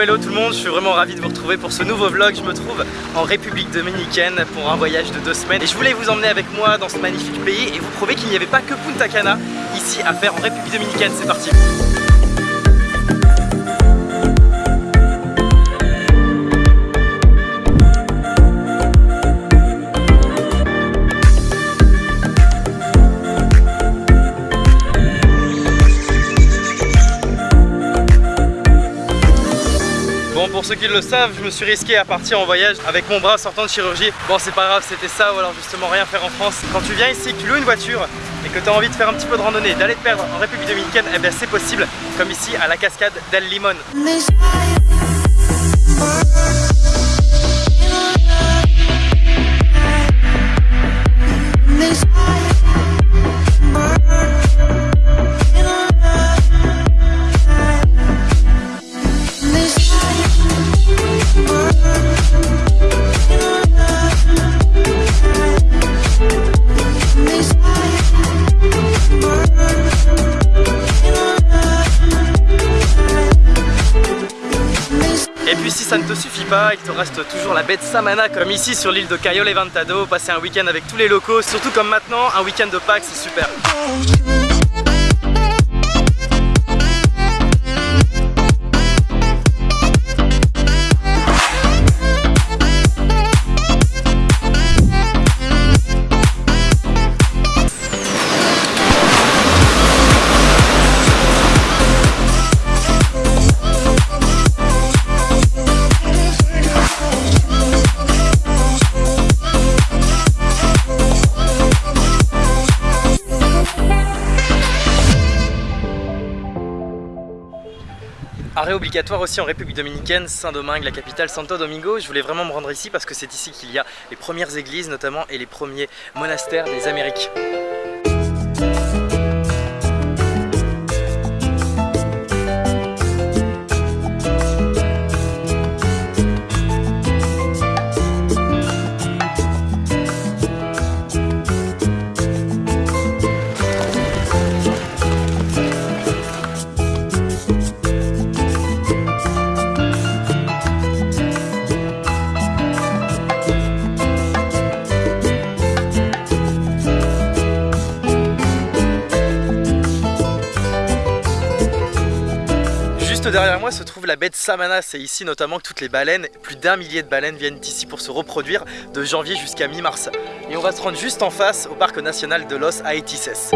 Hello tout le monde, je suis vraiment ravi de vous retrouver pour ce nouveau vlog. Je me trouve en République Dominicaine pour un voyage de deux semaines et je voulais vous emmener avec moi dans ce magnifique pays et vous prouver qu'il n'y avait pas que Punta Cana ici à faire en République Dominicaine. C'est parti pour ceux qui le savent, je me suis risqué à partir en voyage avec mon bras sortant de chirurgie. Bon, c'est pas grave, c'était ça ou alors justement rien faire en France. Quand tu viens ici, que tu loues une voiture et que tu as envie de faire un petit peu de randonnée, d'aller te perdre en République Dominicaine, eh bien c'est possible, comme ici à la cascade d'El Limon. Ça ne te suffit pas, il te reste toujours la de Samana comme ici sur l'île de Cayo Levantado, passer un week-end avec tous les locaux, surtout comme maintenant, un week-end de Pâques c'est super. Arrêt obligatoire aussi en République Dominicaine, Saint-Domingue, la capitale Santo Domingo. Je voulais vraiment me rendre ici parce que c'est ici qu'il y a les premières églises notamment et les premiers monastères des Amériques. Derrière moi se trouve la baie de Samana, c'est ici notamment que toutes les baleines, plus d'un millier de baleines viennent ici pour se reproduire de janvier jusqu'à mi-mars. Et on va se rendre juste en face au parc national de Los Aetices.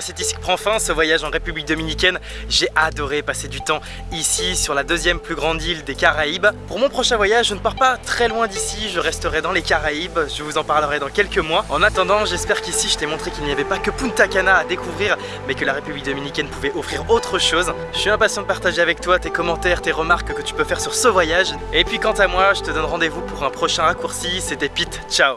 C'est ici que prend fin ce voyage en République Dominicaine. J'ai adoré passer du temps ici, sur la deuxième plus grande île des Caraïbes. Pour mon prochain voyage, je ne pars pas très loin d'ici, je resterai dans les Caraïbes. Je vous en parlerai dans quelques mois. En attendant, j'espère qu'ici, je t'ai montré qu'il n'y avait pas que Punta Cana à découvrir, mais que la République Dominicaine pouvait offrir autre chose. Je suis impatient de partager avec toi tes commentaires, tes remarques que tu peux faire sur ce voyage. Et puis quant à moi, je te donne rendez-vous pour un prochain raccourci. C'était Pete, ciao